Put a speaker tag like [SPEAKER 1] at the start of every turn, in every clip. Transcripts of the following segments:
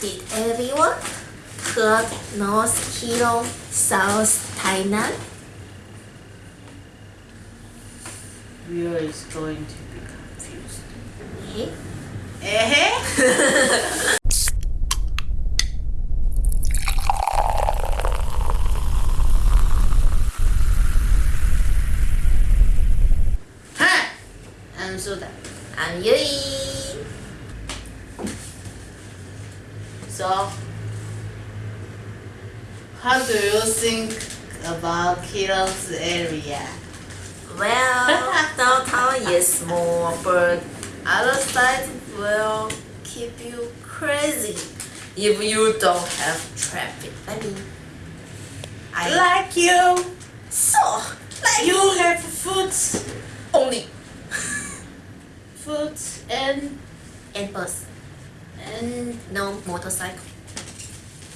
[SPEAKER 1] Did everyone heard North Keelung, South Tainan?
[SPEAKER 2] Viewer is going to be confused.
[SPEAKER 1] Eh?
[SPEAKER 2] Eh? I'm Suda.
[SPEAKER 1] I'm Yui.
[SPEAKER 2] So, how do you think about Keelung's area?
[SPEAKER 1] Well, downtown is small, but other side will keep you crazy if you don't have traffic. I mean, I
[SPEAKER 2] Like you,
[SPEAKER 1] so like
[SPEAKER 2] you have food,
[SPEAKER 1] only.
[SPEAKER 2] Food and
[SPEAKER 1] and bus,
[SPEAKER 2] and
[SPEAKER 1] no motorcycle.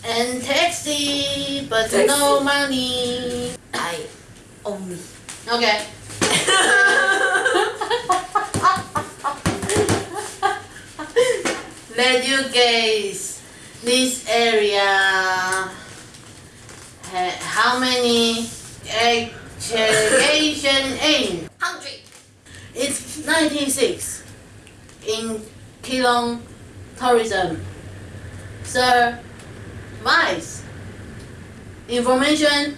[SPEAKER 2] and taxi, but
[SPEAKER 1] Taxi.
[SPEAKER 2] no money.
[SPEAKER 1] I only.
[SPEAKER 2] Okay. Let you guess this area how many education in?
[SPEAKER 1] Hundred.
[SPEAKER 2] It's 96 in Keelung tourism. Sir, Vice. Information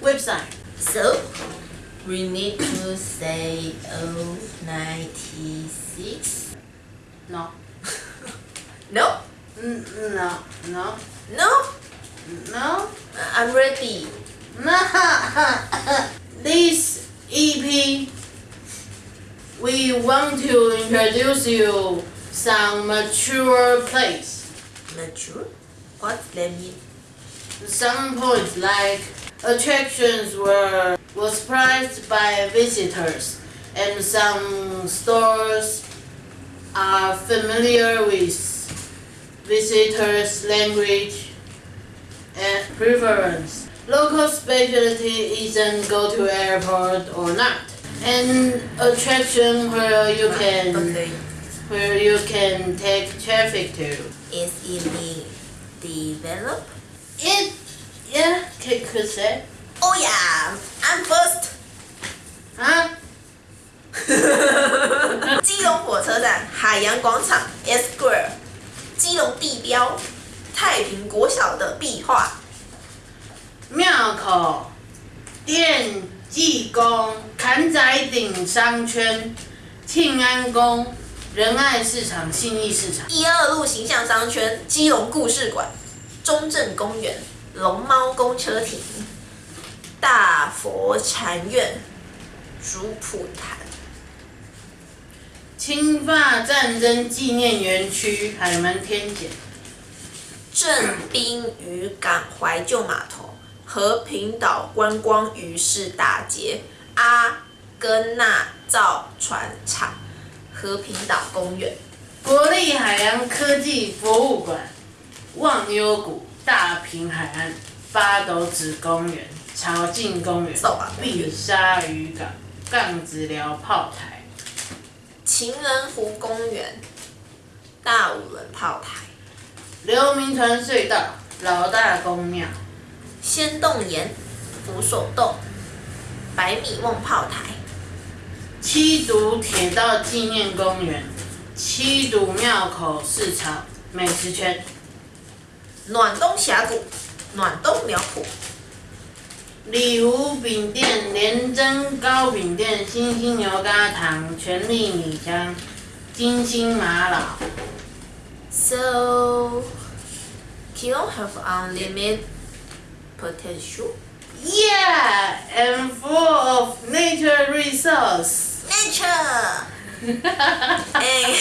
[SPEAKER 2] website.
[SPEAKER 1] So we need to say oh ninety six.
[SPEAKER 2] No.
[SPEAKER 1] No,
[SPEAKER 2] no, no,
[SPEAKER 1] no.
[SPEAKER 2] no.
[SPEAKER 1] I'm ready.
[SPEAKER 2] this EP, we want to introduce you some mature place.
[SPEAKER 1] Mature? What that mean?
[SPEAKER 2] Some points like attractions were was prized by visitors, and some stores are familiar with visitors' language and preference. Local specialty isn't go to airport or not. An attraction where you ah, can
[SPEAKER 1] Okay.
[SPEAKER 2] Where you can take traffic to.
[SPEAKER 1] Is it being developed?
[SPEAKER 2] It yeah, could could say.
[SPEAKER 1] Oh yeah, I'm first.
[SPEAKER 2] Huh?
[SPEAKER 1] 基隆火车站海洋广场 S Square，基隆地标太平国小的壁画，
[SPEAKER 2] 庙口、电技宫、坎仔顶商圈、庆安宫、仁爱市场、信义市场。
[SPEAKER 1] 一二路形象商圈、基隆故事馆、中正公园、龙猫公车亭、大佛禅院、竹普潭。
[SPEAKER 2] 侵法战争纪念园区、海门天检、
[SPEAKER 1] 正滨渔港怀旧码头、和平岛观光渔市大街、阿根纳造船厂、和平岛公园。
[SPEAKER 2] 国立海洋科技博物馆、忘忧谷、大平海岸、八斗子公园、潮境公园碧沙渔港、杠子寮炮台。
[SPEAKER 1] 情人湖公园、大五轮炮台、
[SPEAKER 2] 刘铭传隧道、老大公庙、
[SPEAKER 1] 仙洞岩、扶手洞、百米瓮炮台、
[SPEAKER 2] 七堵铁道纪念公园、七堵庙口市场美食圈、
[SPEAKER 1] 暖东峡谷、暖东苗圃、
[SPEAKER 2] 里湖饼店、连珍糕饼店、星星牛轧糖、全力米香、金星玛瑙。
[SPEAKER 1] So, Keelung have unlimited potential.
[SPEAKER 2] Yeah, and full of nature resource.
[SPEAKER 1] Nature! and